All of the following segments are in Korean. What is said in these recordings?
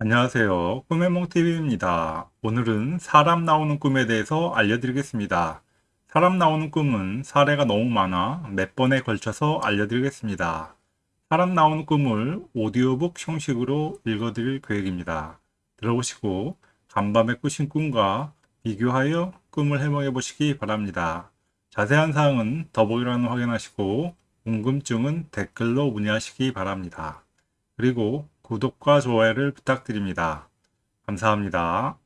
안녕하세요. 꿈의 몽TV입니다. 오늘은 사람 나오는 꿈에 대해서 알려드리겠습니다. 사람 나오는 꿈은 사례가 너무 많아 몇 번에 걸쳐서 알려드리겠습니다. 사람 나오는 꿈을 오디오북 형식으로 읽어드릴 계획입니다. 들어보시고 간밤에 꾸신 꿈과 비교하여 꿈을 해몽해 보시기 바랍니다. 자세한 사항은 더보기란을 확인하시고 궁금증은 댓글로 문의하시기 바랍니다. 그리고 구독과 좋아요를 부탁드립니다. 감사합니다.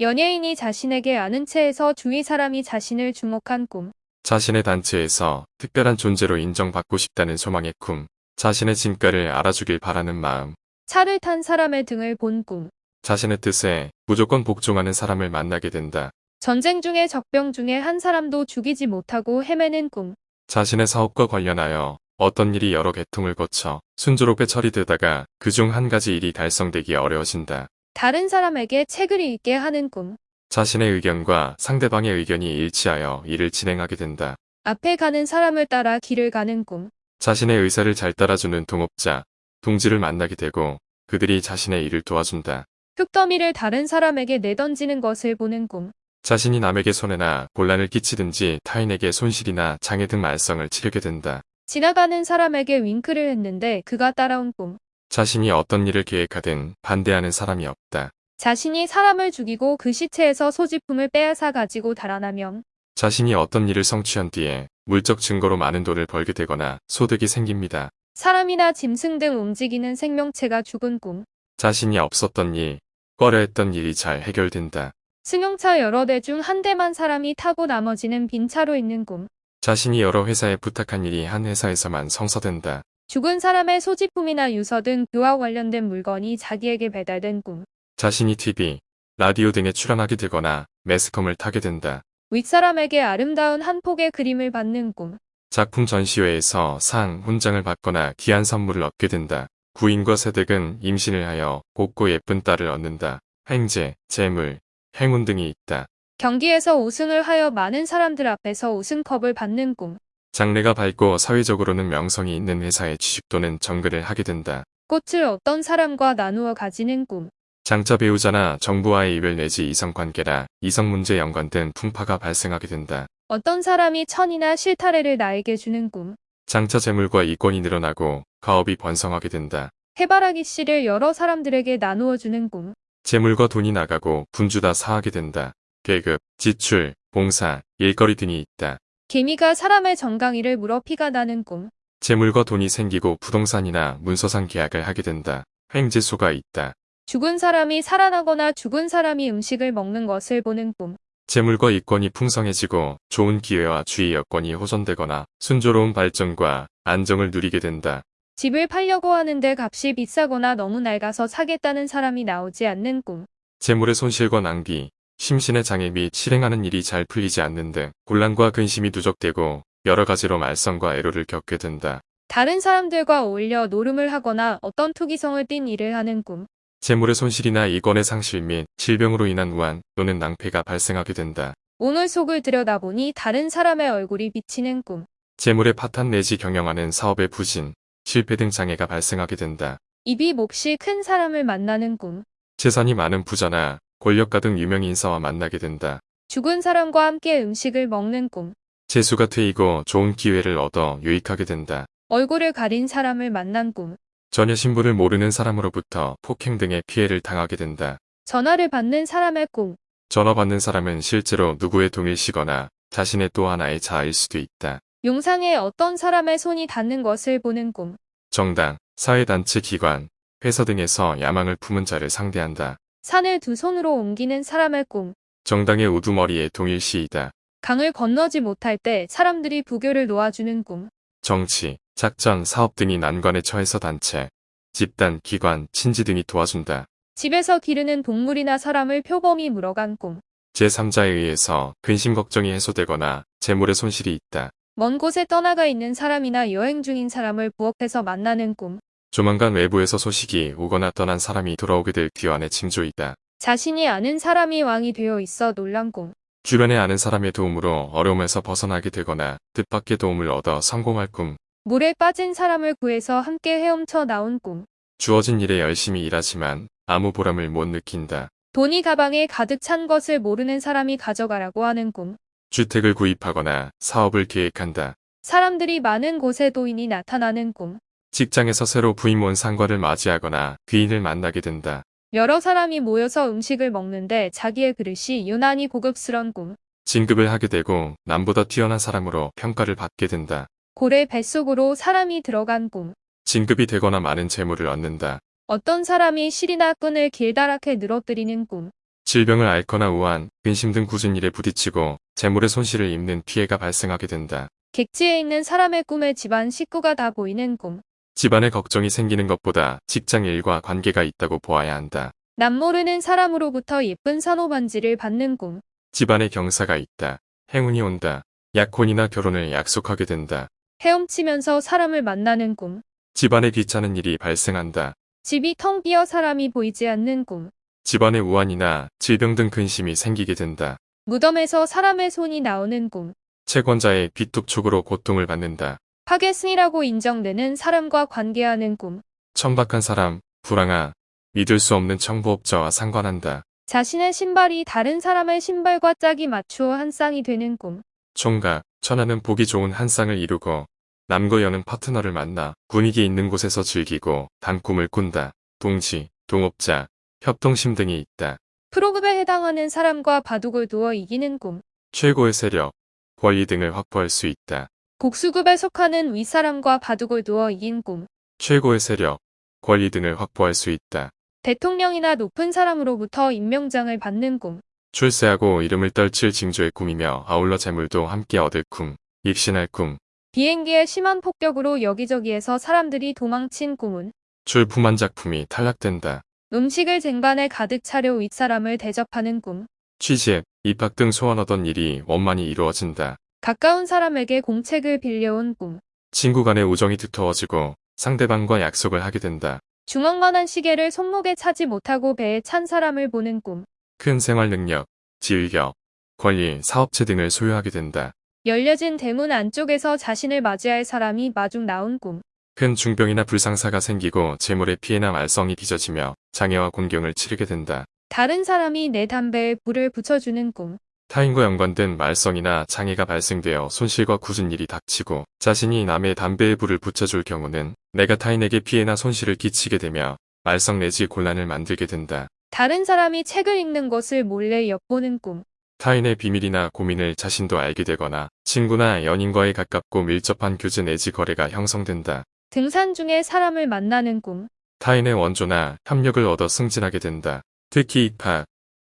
연예인이 자신에게 아는 체에서 주위 사람이 자신을 주목한 꿈. 자신의 단체에서 특별한 존재로 인정받고 싶다는 소망의 꿈, 자신의 진가를 알아주길 바라는 마음, 차를 탄 사람의 등을 본 꿈. 자신의 뜻에 무조건 복종하는 사람을 만나게 된다. 전쟁 중에 적병 중에 한 사람도 죽이지 못하고 헤매는 꿈. 자신의 사업과 관련하여 어떤 일이 여러 계통을 거쳐 순조롭게 처리되다가 그중 한 가지 일이 달성되기 어려워진다. 다른 사람에게 책을 읽게 하는 꿈. 자신의 의견과 상대방의 의견이 일치하여 일을 진행하게 된다. 앞에 가는 사람을 따라 길을 가는 꿈. 자신의 의사를 잘 따라주는 동업자, 동지를 만나게 되고 그들이 자신의 일을 도와준다. 흙더미를 다른 사람에게 내던지는 것을 보는 꿈. 자신이 남에게 손해나 곤란을 끼치든지 타인에게 손실이나 장애 등 말썽을 치르게 된다. 지나가는 사람에게 윙크를 했는데 그가 따라온 꿈. 자신이 어떤 일을 계획하든 반대하는 사람이 없다. 자신이 사람을 죽이고 그 시체에서 소지품을 빼앗아 가지고 달아나면 자신이 어떤 일을 성취한 뒤에 물적 증거로 많은 돈을 벌게 되거나 소득이 생깁니다. 사람이나 짐승 등 움직이는 생명체가 죽은 꿈. 자신이 없었던 일, 꺼려 했던 일이 잘 해결된다. 승용차 여러 대 중 한 대만 사람이 타고 나머지는 빈 차로 있는 꿈. 자신이 여러 회사에 부탁한 일이 한 회사에서만 성사된다. 죽은 사람의 소지품이나 유서 등 그와 관련된 물건이 자기에게 배달된 꿈. 자신이 TV, 라디오 등에 출연하게 되거나 매스컴을 타게 된다. 윗사람에게 아름다운 한 폭의 그림을 받는 꿈. 작품 전시회에서 상, 훈장을 받거나 귀한 선물을 얻게 된다. 부인과 세댁은 임신을 하여 곱고 예쁜 딸을 얻는다. 횡재, 재물, 행운 등이 있다. 경기에서 우승을 하여 많은 사람들 앞에서 우승컵을 받는 꿈. 장래가 밝고 사회적으로는 명성이 있는 회사에 취직 또는 정글을 하게 된다. 꽃을 어떤 사람과 나누어 가지는 꿈. 장차 배우자나 정부와의 이별 내지 이성관계라 이성문제 연관 등 풍파가 발생하게 된다. 어떤 사람이 천이나 실타래를 나에게 주는 꿈. 장차 재물과 이권이 늘어나고 가업이 번성하게 된다. 해바라기 씨를 여러 사람들에게 나누어 주는 꿈. 재물과 돈이 나가고 분주다 사하게 된다. 계급, 지출, 봉사, 일거리 등이 있다. 개미가 사람의 정강이를 물어 피가 나는 꿈. 재물과 돈이 생기고 부동산이나 문서상 계약을 하게 된다. 횡재수가 있다. 죽은 사람이 살아나거나 죽은 사람이 음식을 먹는 것을 보는 꿈. 재물과 이권이 풍성해지고 좋은 기회와 주의 여건이 호전되거나 순조로운 발전과 안정을 누리게 된다. 집을 팔려고 하는데 값이 비싸거나 너무 낡아서 사겠다는 사람이 나오지 않는 꿈. 재물의 손실과 낭비, 심신의 장애 및 실행하는 일이 잘 풀리지 않는 등 곤란과 근심이 누적되고 여러 가지로 말썽과 애로를 겪게 된다. 다른 사람들과 어울려 노름을 하거나 어떤 투기성을 띤 일을 하는 꿈. 재물의 손실이나 이권의 상실 및 질병으로 인한 우한 또는 낭패가 발생하게 된다. 오늘 속을 들여다보니 다른 사람의 얼굴이 비치는 꿈. 재물의 파탄 내지 경영하는 사업의 부진, 실패 등 장애가 발생하게 된다. 입이 몹시 큰 사람을 만나는 꿈. 재산이 많은 부자나 권력가 등 유명 인사와 만나게 된다. 죽은 사람과 함께 음식을 먹는 꿈. 재수가 트이고 좋은 기회를 얻어 유익하게 된다. 얼굴을 가린 사람을 만난 꿈. 전혀 신분을 모르는 사람으로부터 폭행 등의 피해를 당하게 된다. 전화를 받는 사람의 꿈. 전화 받는 사람은 실제로 누구의 동일시거나 자신의 또 하나의 자아일 수도 있다. 용상에 어떤 사람의 손이 닿는 것을 보는 꿈. 정당, 사회단체 기관, 회사 등에서 야망을 품은 자를 상대한다. 산을 두 손으로 옮기는 사람의 꿈. 정당의 우두머리에 동일시이다. 강을 건너지 못할 때 사람들이 부교를 놓아주는 꿈. 정치, 작전, 사업 등이 난관에 처해서 단체, 집단, 기관, 친지 등이 도와준다. 집에서 기르는 동물이나 사람을 표범이 물어간 꿈. 제3자에 의해서 근심 걱정이 해소되거나 재물의 손실이 있다. 먼 곳에 떠나가 있는 사람이나 여행 중인 사람을 부엌에서 만나는 꿈. 조만간 외부에서 소식이 오거나 떠난 사람이 돌아오게 될 귀환의 징조이다. 자신이 아는 사람이 왕이 되어 있어 놀란 꿈. 주변에 아는 사람의 도움으로 어려움에서 벗어나게 되거나 뜻밖의 도움을 얻어 성공할 꿈. 물에 빠진 사람을 구해서 함께 헤엄쳐 나온 꿈. 주어진 일에 열심히 일하지만 아무 보람을 못 느낀다. 돈이 가방에 가득 찬 것을 모르는 사람이 가져가라고 하는 꿈. 주택을 구입하거나 사업을 계획한다. 사람들이 많은 곳에 도인이 나타나는 꿈. 직장에서 새로 부임 온 상과를 맞이하거나 귀인을 만나게 된다. 여러 사람이 모여서 음식을 먹는데 자기의 그릇이 유난히 고급스런 꿈. 진급을 하게 되고 남보다 뛰어난 사람으로 평가를 받게 된다. 고래 뱃속으로 사람이 들어간 꿈. 진급이 되거나 많은 재물을 얻는다. 어떤 사람이 실이나 끈을 길다랗게 늘어뜨리는 꿈. 질병을 앓거나 우한, 근심 등 굳은 일에 부딪히고 재물의 손실을 입는 피해가 발생하게 된다. 객지에 있는 사람의 꿈에 집안 식구가 다 보이는 꿈. 집안에 걱정이 생기는 것보다 직장 일과 관계가 있다고 보아야 한다. 남 모르는 사람으로부터 예쁜 산호반지를 받는 꿈. 집안에 경사가 있다. 행운이 온다. 약혼이나 결혼을 약속하게 된다. 헤엄치면서 사람을 만나는 꿈. 집안에 귀찮은 일이 발생한다. 집이 텅 비어 사람이 보이지 않는 꿈. 집안에 우환이나 질병 등 근심이 생기게 된다. 무덤에서 사람의 손이 나오는 꿈. 채권자의 빚독촉으로 고통을 받는다. 파겟슨이라고 인정되는 사람과 관계하는 꿈. 천박한 사람, 불황아, 믿을 수 없는 정보업자와 상관한다. 자신의 신발이 다른 사람의 신발과 짝이 맞추어 한 쌍이 되는 꿈. 총각, 천하는 보기 좋은 한 쌍을 이루고 남과 여는 파트너를 만나 분위기 있는 곳에서 즐기고 단 꿈을 꾼다. 동지, 동업자, 협동심 등이 있다. 프로급에 해당하는 사람과 바둑을 두어 이기는 꿈. 최고의 세력, 권리 등을 확보할 수 있다. 곡수급에 속하는 윗사람과 바둑을 두어 이긴 꿈. 최고의 세력, 권리 등을 확보할 수 있다. 대통령이나 높은 사람으로부터 임명장을 받는 꿈. 출세하고 이름을 떨칠 징조의 꿈이며 아울러 재물도 함께 얻을 꿈, 입신할 꿈, 비행기의 심한 폭격으로 여기저기에서 사람들이 도망친 꿈은 출품한 작품이 탈락된다. 음식을 쟁반에 가득 차려 윗사람을 대접하는 꿈. 취직, 입학 등 소원하던 일이 원만히 이루어진다. 가까운 사람에게 공책을 빌려온 꿈. 친구 간의 우정이 두터워지고 상대방과 약속을 하게 된다. 중앙만한 시계를 손목에 차지 못하고 배에 찬 사람을 보는 꿈. 큰 생활 능력, 지휘력, 권리, 사업체 등을 소유하게 된다. 열려진 대문 안쪽에서 자신을 맞이할 사람이 마중 나온 꿈. 큰 중병이나 불상사가 생기고 재물의 피해나 말썽이 빚어지며 장애와 곤경을 치르게 된다. 다른 사람이 내 담배에 불을 붙여주는 꿈. 타인과 연관된 말썽이나 장애가 발생되어 손실과 굳은 일이 닥치고 자신이 남의 담배에 불을 붙여줄 경우는 내가 타인에게 피해나 손실을 끼치게 되며 말썽 내지 곤란을 만들게 된다. 다른 사람이 책을 읽는 것을 몰래 엿보는 꿈. 타인의 비밀이나 고민을 자신도 알게 되거나 친구나 연인과의 가깝고 밀접한 교제 내지 거래가 형성된다. 등산 중에 사람을 만나는 꿈. 타인의 원조나 협력을 얻어 승진하게 된다. 특히 입학,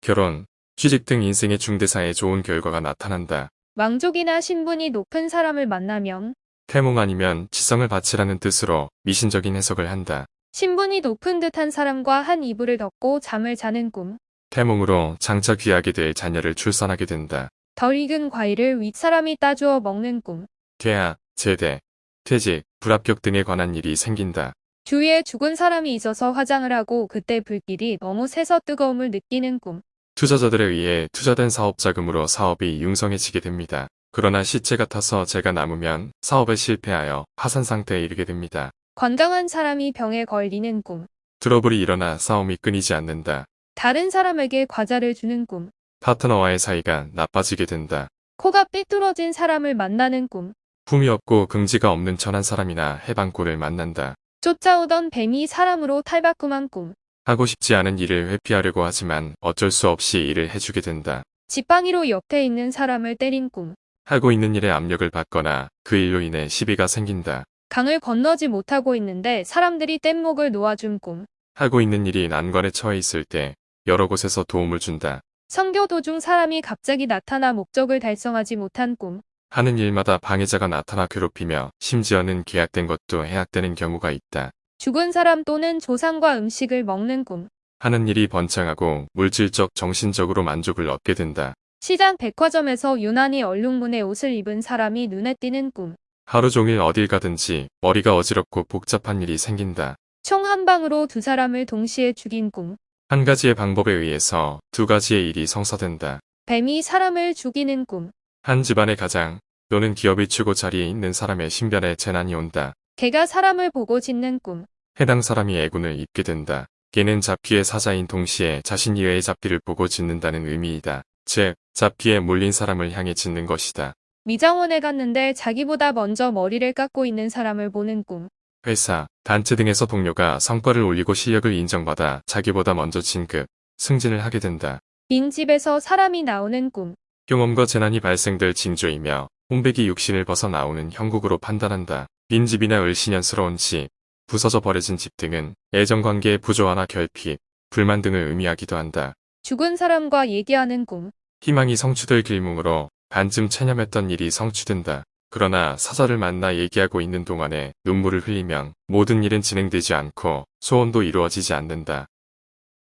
결혼, 취직 등 인생의 중대사에 좋은 결과가 나타난다. 왕족이나 신분이 높은 사람을 만나면 태몽 아니면 지성을 바치라는 뜻으로 미신적인 해석을 한다. 신분이 높은 듯한 사람과 한 이불을 덮고 잠을 자는 꿈. 태몽으로 장차 귀하게 될 자녀를 출산하게 된다. 덜 익은 과일을 윗사람이 따주어 먹는 꿈. 퇴학, 제대, 퇴직, 불합격 등에 관한 일이 생긴다. 주위에 죽은 사람이 있어서 화장을 하고 그때 불길이 너무 세서 뜨거움을 느끼는 꿈. 투자자들에 의해 투자된 사업 자금으로 사업이 융성해지게 됩니다. 그러나 시체 같아서 제가 남으면 사업에 실패하여 파산 상태에 이르게 됩니다. 건강한 사람이 병에 걸리는 꿈. 트러블이 일어나 싸움이 끊이지 않는다. 다른 사람에게 과자를 주는 꿈. 파트너와의 사이가 나빠지게 된다. 코가 삐뚤어진 사람을 만나는 꿈. 품이 없고 긍지가 없는 천한 사람이나 해방골을 만난다. 쫓아오던 뱀이 사람으로 탈바꿈한 꿈. 하고 싶지 않은 일을 회피하려고 하지만 어쩔 수 없이 일을 해주게 된다. 지팡이로 옆에 있는 사람을 때린 꿈. 하고 있는 일에 압력을 받거나 그 일로 인해 시비가 생긴다. 강을 건너지 못하고 있는데 사람들이 뗏목을 놓아준 꿈. 하고 있는 일이 난관에 처해 있을 때 여러 곳에서 도움을 준다. 선교 도중 사람이 갑자기 나타나 목적을 달성하지 못한 꿈. 하는 일마다 방해자가 나타나 괴롭히며 심지어는 계약된 것도 해약되는 경우가 있다. 죽은 사람 또는 조상과 음식을 먹는 꿈. 하는 일이 번창하고 물질적 정신적으로 만족을 얻게 된다. 시장 백화점에서 유난히 얼룩무늬 옷을 입은 사람이 눈에 띄는 꿈. 하루 종일 어딜 가든지 머리가 어지럽고 복잡한 일이 생긴다. 총 한 방으로 두 사람을 동시에 죽인 꿈. 한 가지의 방법에 의해서 두 가지의 일이 성사된다. 뱀이 사람을 죽이는 꿈. 한 집안의 가장 또는 기업의 최고 자리에 있는 사람의 신변에 재난이 온다. 개가 사람을 보고 짖는 꿈. 해당 사람이 애군을 입게 된다. 걔는 잡귀의 사자인 동시에 자신 이외의 잡귀를 보고 짖는다는 의미이다. 즉, 잡귀에 몰린 사람을 향해 짖는 것이다. 미장원에 갔는데 자기보다 먼저 머리를 깎고 있는 사람을 보는 꿈. 회사, 단체 등에서 동료가 성과를 올리고 실력을 인정받아 자기보다 먼저 진급, 승진을 하게 된다. 빈 집에서 사람이 나오는 꿈. 경험과 재난이 발생될 징조이며 홍백이 육신을 벗어 나오는 형국으로 판단한다. 빈집이나 을신연스러운 집, 부서져 버려진 집 등은 애정관계의 부조화나 결핍, 불만 등을 의미하기도 한다. 죽은 사람과 얘기하는 꿈. 희망이 성취될 길몽으로 반쯤 체념했던 일이 성취된다. 그러나 사자를 만나 얘기하고 있는 동안에 눈물을 흘리면 모든 일은 진행되지 않고 소원도 이루어지지 않는다.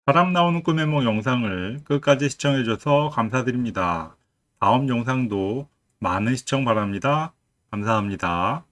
사람 나오는 꿈의 몽 영상을 끝까지 시청해줘서 감사드립니다. 다음 영상도 많은 시청 바랍니다. 감사합니다.